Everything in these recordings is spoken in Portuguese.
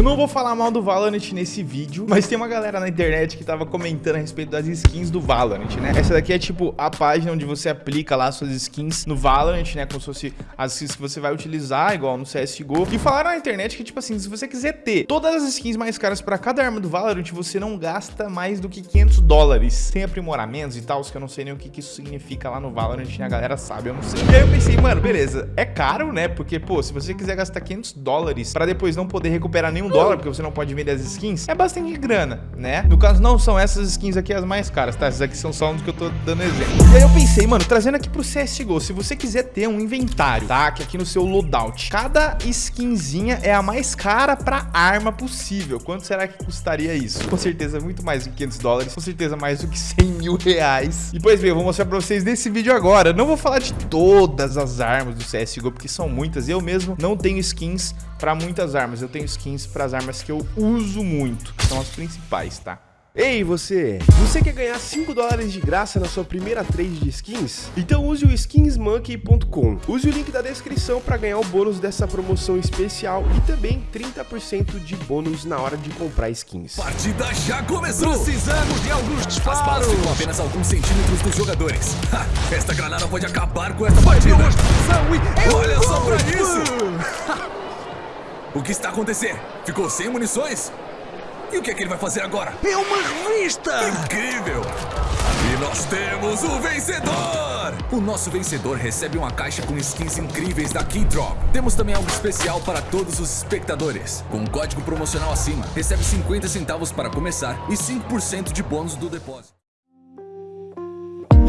Eu não vou falar mal do Valorant nesse vídeo, mas tem uma galera na internet que tava comentando a respeito das skins do Valorant, né? Essa daqui é tipo a página onde você aplica lá suas skins no Valorant, né? Como se fosse as skins que você vai utilizar, igual no CSGO. E falaram na internet que, tipo assim, se você quiser ter todas as skins mais caras pra cada arma do Valorant, você não gasta mais do que 500 dólares. Tem aprimoramentos e tal, que eu não sei nem o que, que isso significa lá no Valorant, né? A galera sabe, eu não sei. E aí eu pensei, mano, beleza, é caro, né? Porque, pô, se você quiser gastar 500 dólares pra depois não poder recuperar nenhum dólar, porque você não pode vender as skins, é bastante grana, né? No caso, não são essas skins aqui as mais caras, tá? Essas aqui são só uns que eu tô dando exemplo. E aí eu pensei, mano, trazendo aqui pro CSGO, se você quiser ter um inventário, tá? Que aqui no seu loadout, cada skinzinha é a mais cara pra arma possível. Quanto será que custaria isso? Com certeza muito mais do que 500 dólares, com certeza mais do que 100 mil reais. E pois bem, eu vou mostrar pra vocês nesse vídeo agora. Não vou falar de todas as armas do CSGO, porque são muitas. Eu mesmo não tenho skins para muitas armas. Eu tenho skins para as armas que eu uso muito, que são as principais, tá? Ei você, você quer ganhar 5 dólares de graça na sua primeira trade de skins? Então use o skinsmonkey.com. Use o link da descrição para ganhar o bônus dessa promoção especial e também 30% de bônus na hora de comprar skins. Partida já começou! Precisamos de alguns disparos! As ficam apenas alguns centímetros dos jogadores. Ha, esta granada pode acabar com esta partida! Olha só pra isso! o que está acontecendo? Ficou sem munições? E o que é que ele vai fazer agora? É uma revista! Incrível! E nós temos o vencedor! O nosso vencedor recebe uma caixa com skins incríveis da Keydrop. Temos também algo especial para todos os espectadores. Com um código promocional acima, recebe 50 centavos para começar e 5% de bônus do depósito.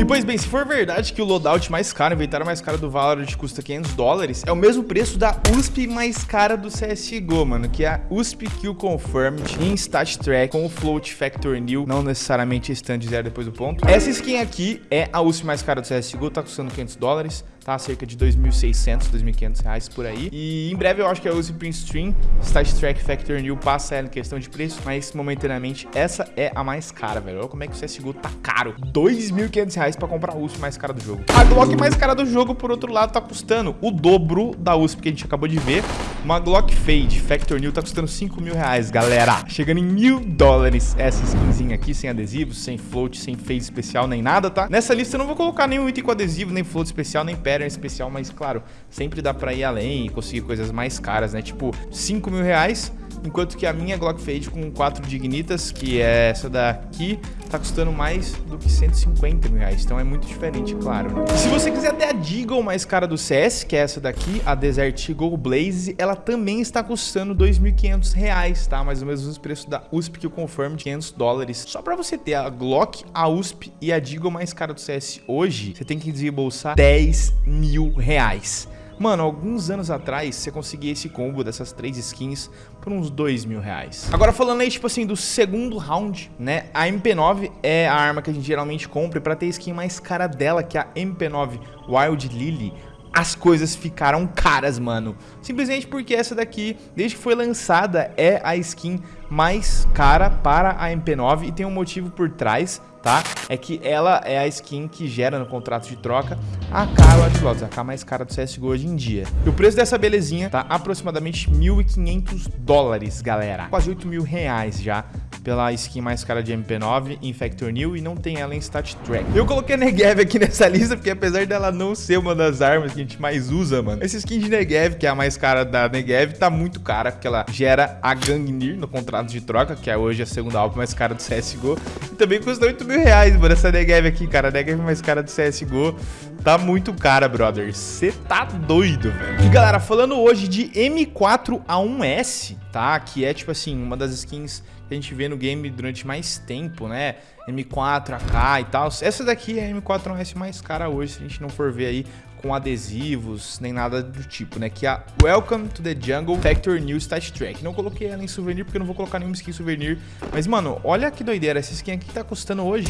E pois bem, se for verdade que o loadout mais caro, inventário mais caro do Valorant custa 500 dólares, é o mesmo preço da USP mais cara do CSGO, mano, que é a USP Kill Confirmed em Stat Track com o Float Factor New, não necessariamente stand zero depois do ponto. Essa skin aqui é a USP mais cara do CSGO, tá custando 500 dólares tá? Cerca de 2.600, 2.500 reais por aí. E em breve eu acho que a Uzi Print Stream, Stat Track Factor New passa ela em questão de preço, mas momentaneamente essa é a mais cara, velho. Olha como é que o CSGO tá caro. 2.500 reais pra comprar a USP mais cara do jogo. A Glock mais cara do jogo, por outro lado, tá custando o dobro da USP que a gente acabou de ver. Uma Glock Fade Factor New tá custando 5 mil reais, galera. Chegando em mil dólares essa skinzinha aqui, sem adesivos, sem float, sem fade especial, nem nada, tá? Nessa lista eu não vou colocar nenhum item com adesivo, nem float especial, nem pattern especial, mas claro, sempre dá pra ir além e conseguir coisas mais caras, né? Tipo, 5 mil reais, enquanto que a minha Glock Fade com 4 Dignitas, que é essa daqui, tá custando mais do que 150 mil reais. Então é muito diferente, claro. Né? Se você quiser ter a Deagle mais cara do CS, que é essa daqui, a Desert Eagle Blaze, ela também está custando 2.500 reais, tá? Mais ou menos os preços da USP que eu confirmo, 500 dólares. Só pra você ter a Glock, a USP e a Deagle mais cara do CS hoje, você tem que desembolsar 10 mil reais. Mano, alguns anos atrás, você conseguia esse combo dessas três skins por uns dois mil reais. Agora falando aí, tipo assim, do segundo round, né? A MP9 é a arma que a gente geralmente compra e pra ter skin mais cara dela, que é a MP9 Wild Lily, as coisas ficaram caras, mano. Simplesmente porque essa daqui, desde que foi lançada, é a skin mais cara para a MP9 e tem um motivo por trás, tá? É que ela é a skin que gera no contrato de troca a AK Watch Dogs, a AK mais cara do CSGO hoje em dia. E o preço dessa belezinha tá aproximadamente 1.500 dólares, galera. Quase 8 mil reais já pela skin mais cara de MP9 em Factor New e não tem ela em Stat Track. Eu coloquei a Negev aqui nessa lista porque apesar dela não ser uma das armas que a gente mais usa, mano, essa skin de Negev, que é a mais cara da Negev, tá muito cara porque ela gera a Gangnir no contrato de troca, que é hoje a segunda álbum mais cara do CSGO. E também custa 8 mil reais, mano, essa Negev aqui, cara. A Negev mais cara do CSGO tá muito cara, brother. Você tá doido, velho. E galera, falando hoje de M4A1S, tá? Que é tipo assim, uma das skins que a gente vê no game durante mais tempo, né? M4, AK e tal. Essa daqui é a M4S mais cara hoje, se a gente não for ver aí com adesivos, nem nada do tipo, né? Que é a Welcome to the Jungle Factor New Stat Track. Não coloquei ela em souvenir porque eu não vou colocar nenhuma skin souvenir. Mas, mano, olha que doideira. Essa skin aqui tá custando hoje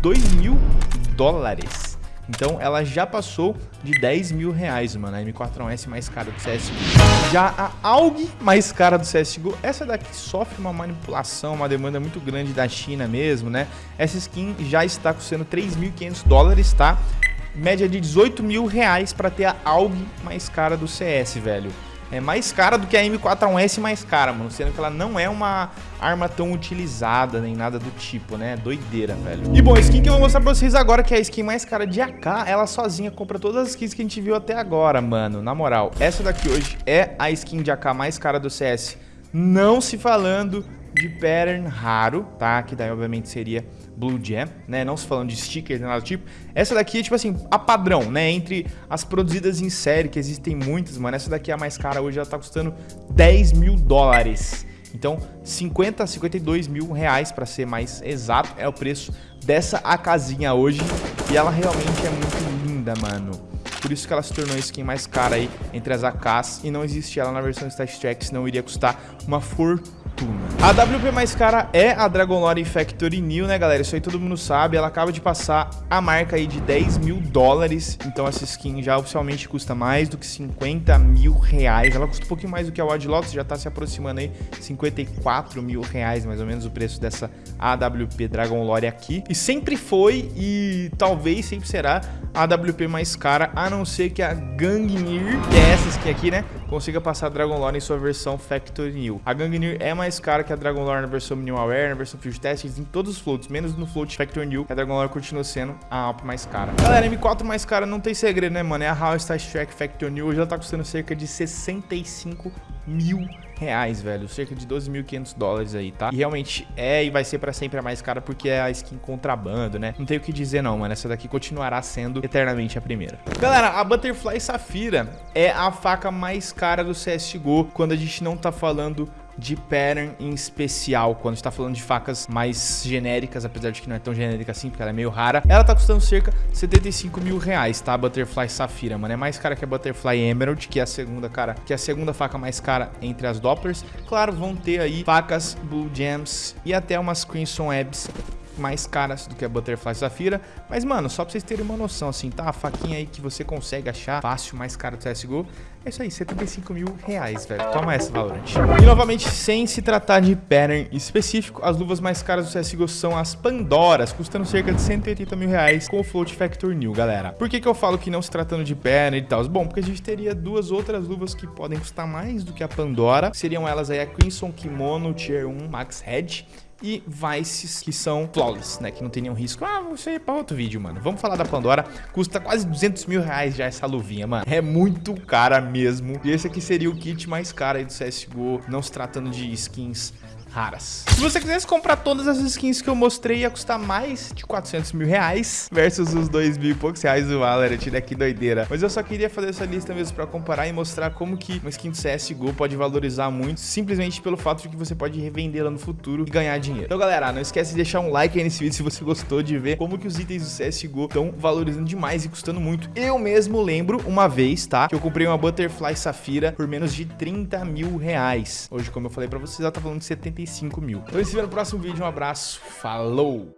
2 mil dólares. Então ela já passou de 10 mil reais, mano. A M4S mais cara do CSGO. Já a AUG mais cara do CSGO. Essa daqui sofre uma manipulação, uma demanda muito grande da China mesmo, né? Essa skin já está custando 3.500 dólares, tá? Média de 18 mil reais pra ter a AUG mais cara do CS, velho. É mais cara do que a M4A1S mais cara, mano. Sendo que ela não é uma arma tão utilizada, nem nada do tipo, né? Doideira, velho. E bom, a skin que eu vou mostrar pra vocês agora, que é a skin mais cara de AK, ela sozinha compra todas as skins que a gente viu até agora, mano. Na moral, essa daqui hoje é a skin de AK mais cara do CS. Não se falando de pattern raro, tá? Que daí, obviamente, seria Blue Jam, né? Não se falando de stickers, nada do tipo. Essa daqui é, tipo assim, a padrão, né? Entre as produzidas em série, que existem muitas, mano. Essa daqui é a mais cara hoje, ela tá custando 10 mil dólares. Então, 50 a 52 mil reais, para ser mais exato, é o preço dessa AKzinha hoje. E ela realmente é muito linda, mano. Por isso que ela se tornou a skin mais cara aí entre as AKs. E não existe ela na versão Stat Track, senão iria custar uma fortuna fortuna. A WP mais cara é a Dragon Lore Factory New, né, galera? Isso aí todo mundo sabe. Ela acaba de passar a marca aí de 10 mil dólares. Então essa skin já oficialmente custa mais do que 50 mil reais. Ela custa um pouquinho mais do que a Wadlox, já tá se aproximando aí 54 mil reais, mais ou menos, o preço dessa AWP Dragon Lore aqui. E sempre foi e talvez sempre será a AWP mais cara, a não ser que a Gangnir, que é essa skin aqui, né, consiga passar a Dragon Lore em sua versão Factory New. A Gangnir é mais mais cara que a Dragon Lore na versão Minimal Aware, na versão Field Test, em todos os floats, menos no float Factor New, a Dragon Lore continua sendo a Alp mais cara. Galera, M4 mais cara não tem segredo, né, mano? É a House Star Trek Factor New, hoje ela tá custando cerca de 65 mil reais, velho. Cerca de 12.500 dólares aí, tá? E realmente é e vai ser pra sempre a mais cara porque é a skin contrabando, né? Não tem o que dizer não, mano. Essa daqui continuará sendo eternamente a primeira. Galera, a Butterfly Safira é a faca mais cara do CSGO quando a gente não tá falando de pattern em especial, quando está falando de facas mais genéricas, apesar de que não é tão genérica assim, porque ela é meio rara, ela tá custando cerca de 75 mil reais, tá? A Butterfly Safira, mano, é mais cara que a Butterfly Emerald, que é a segunda, cara, que é a segunda faca mais cara entre as Dopplers. Claro, vão ter aí facas Blue Gems e até umas Crimson Webs mais caras do que a Butterfly Safira. Mas, mano, só pra vocês terem uma noção, assim, tá? A faquinha aí que você consegue achar fácil, mais cara do CSGO. É isso aí, 75 mil reais, velho. Toma essa, Valorant. E, novamente, sem se tratar de pattern específico, as luvas mais caras do CSGO são as Pandoras, custando cerca de 180 mil reais com o Float Factor New, galera. Por que que eu falo que não se tratando de pattern e tal? Bom, porque a gente teria duas outras luvas que podem custar mais do que a Pandora. Seriam elas aí a Crimson Kimono Tier 1 Max Head e Vices, que são flawless, né? Que não tem nenhum risco. Ah, você é pra outro vídeo, mano. Vamos falar da Pandora. Custa quase 200 mil reais já essa luvinha, mano. É muito cara mesmo. E esse aqui seria o kit mais caro aí do CSGO, não se tratando de skins raras. Se você quisesse comprar todas as skins que eu mostrei, ia custar mais de 400 mil reais versus os 2 mil e poucos reais do Valorant, né? Que doideira. Mas eu só queria fazer essa lista mesmo pra comparar e mostrar como que uma skin do CSGO pode valorizar muito, simplesmente pelo fato de que você pode revendê-la no futuro e ganhar dinheiro. Então, galera, não esquece de deixar um like aí nesse vídeo se você gostou de ver como que os itens do CSGO estão valorizando demais e custando muito. Eu mesmo lembro uma vez, tá? Que eu comprei uma Butterfly Safira por menos de 30 mil reais. Hoje, como eu falei pra vocês, ela tá falando de 75 5 mil. Então, se vê no próximo vídeo. Um abraço. Falou!